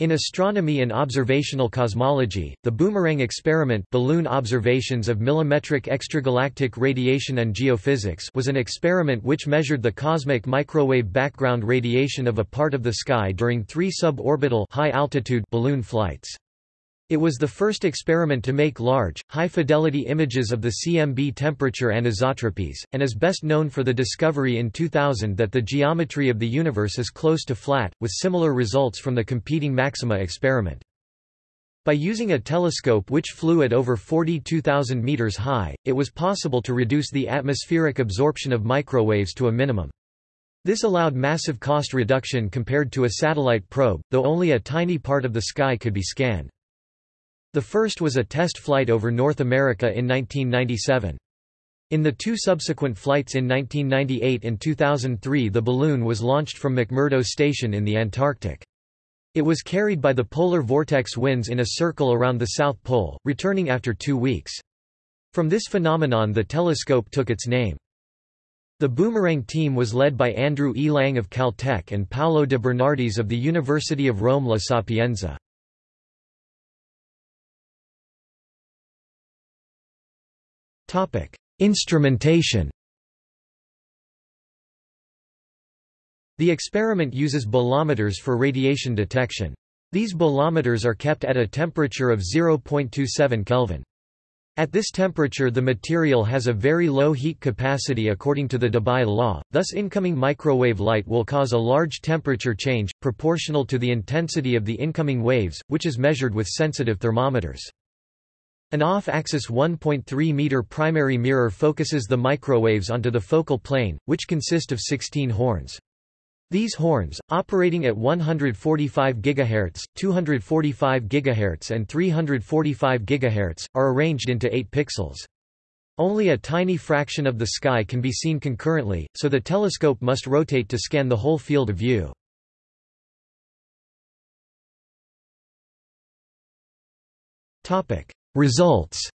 In astronomy and observational cosmology, the Boomerang experiment balloon observations of millimetric extragalactic radiation and geophysics was an experiment which measured the cosmic microwave background radiation of a part of the sky during three suborbital high-altitude balloon flights. It was the first experiment to make large, high-fidelity images of the CMB temperature and anisotropies, and is best known for the discovery in 2000 that the geometry of the universe is close to flat, with similar results from the competing Maxima experiment. By using a telescope which flew at over 42,000 meters high, it was possible to reduce the atmospheric absorption of microwaves to a minimum. This allowed massive cost reduction compared to a satellite probe, though only a tiny part of the sky could be scanned. The first was a test flight over North America in 1997. In the two subsequent flights in 1998 and 2003 the balloon was launched from McMurdo Station in the Antarctic. It was carried by the polar vortex winds in a circle around the South Pole, returning after two weeks. From this phenomenon the telescope took its name. The Boomerang team was led by Andrew E. Lange of Caltech and Paolo de Bernardis of the University of Rome La Sapienza. Instrumentation The experiment uses bolometers for radiation detection. These bolometers are kept at a temperature of 0.27 Kelvin. At this temperature the material has a very low heat capacity according to the Debye law, thus incoming microwave light will cause a large temperature change, proportional to the intensity of the incoming waves, which is measured with sensitive thermometers. An off-axis 1.3-meter primary mirror focuses the microwaves onto the focal plane, which consist of 16 horns. These horns, operating at 145 GHz, 245 GHz and 345 GHz, are arranged into 8 pixels. Only a tiny fraction of the sky can be seen concurrently, so the telescope must rotate to scan the whole field of view. Results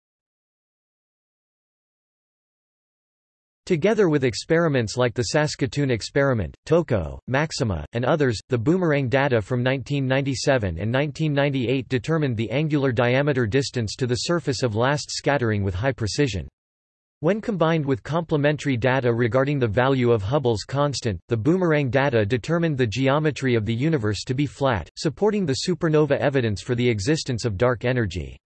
Together with experiments like the Saskatoon experiment, TOCO, Maxima, and others, the boomerang data from 1997 and 1998 determined the angular diameter distance to the surface of last scattering with high precision. When combined with complementary data regarding the value of Hubble's constant, the boomerang data determined the geometry of the universe to be flat, supporting the supernova evidence for the existence of dark energy.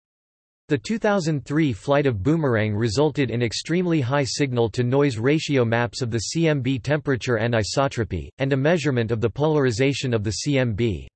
The 2003 flight of Boomerang resulted in extremely high signal-to-noise ratio maps of the CMB temperature anisotropy, and a measurement of the polarization of the CMB.